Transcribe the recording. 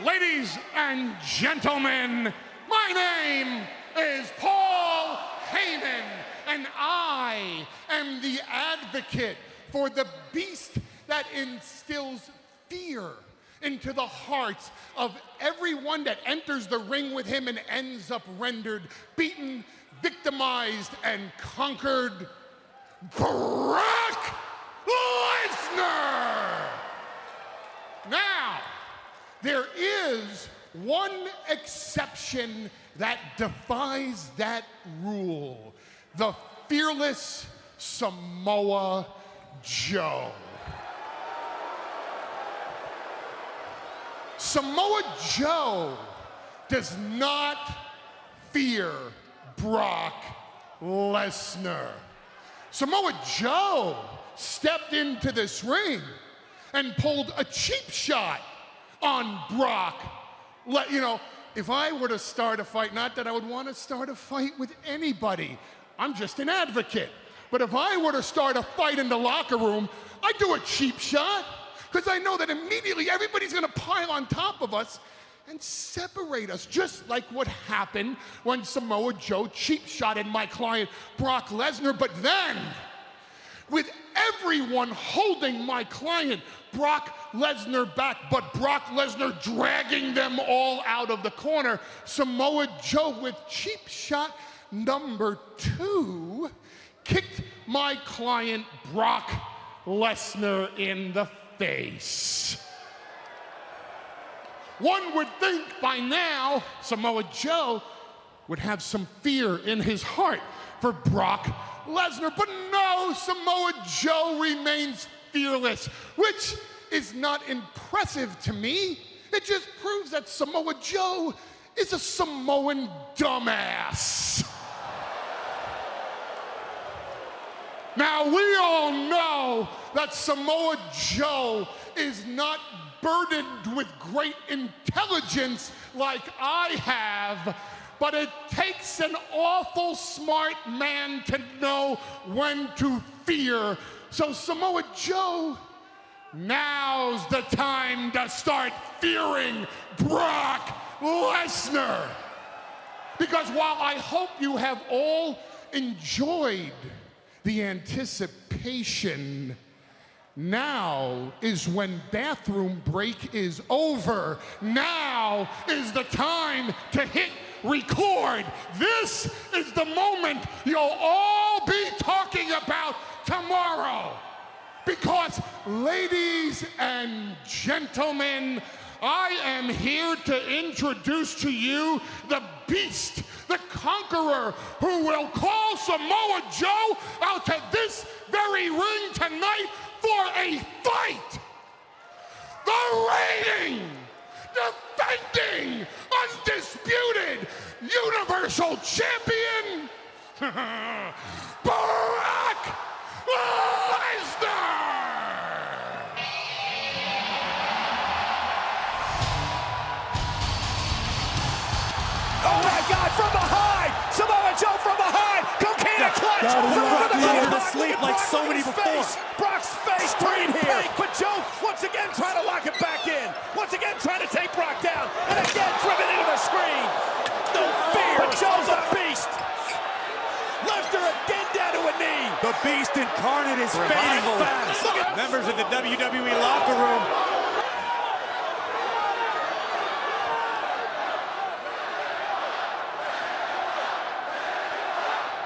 Ladies and gentlemen, my name is Paul Heyman, and I am the advocate for the beast that instills fear into the hearts of everyone that enters the ring with him and ends up rendered, beaten, victimized, and conquered. Brock Lesnar! Now, there is one exception that defies that rule the fearless Samoa Joe. Samoa Joe does not fear Brock Lesnar. Samoa Joe stepped into this ring and pulled a cheap shot on Brock. Let, you know, if I were to start a fight, not that I would want to start a fight with anybody, I'm just an advocate. But if I were to start a fight in the locker room, I'd do a cheap shot because I know that immediately everybody's going to pile on top of us and separate us, just like what happened when Samoa Joe cheap shotted my client Brock Lesnar. But then, with everyone holding my client Brock Lesnar back, but Brock Lesnar dragging them all out of the corner, Samoa Joe with cheap shot number two kicked my client Brock Lesnar in the face. One would think by now Samoa Joe would have some fear in his heart for Brock Lesnar, but no, Samoa Joe remains fearless, which is not impressive to me. It just proves that Samoa Joe is a Samoan dumbass. Now, we all know that Samoa Joe is not burdened with great intelligence like I have, but it takes an awful smart man to know when to fear. So, Samoa Joe, now's the time to start fearing Brock Lesnar. Because while I hope you have all enjoyed the anticipation. Now is when bathroom break is over. Now is the time to hit record. This is the moment you'll all be talking about tomorrow. Because, ladies and gentlemen, I am here to introduce to you the beast the conqueror who will call Samoa Joe out to this very ring tonight for a fight. Universal Champion, Brock Lesnar! Oh my God, from behind! Samoa Joe from behind! Coquina clutch! Brock Lesnar to sleep like so many before. Brock's face green here. But Joe once again trying to lock it back in. Once again trying to take Brock down. And again Lesnar again down to a knee. The beast incarnate is fading fast. Members of the WWE locker room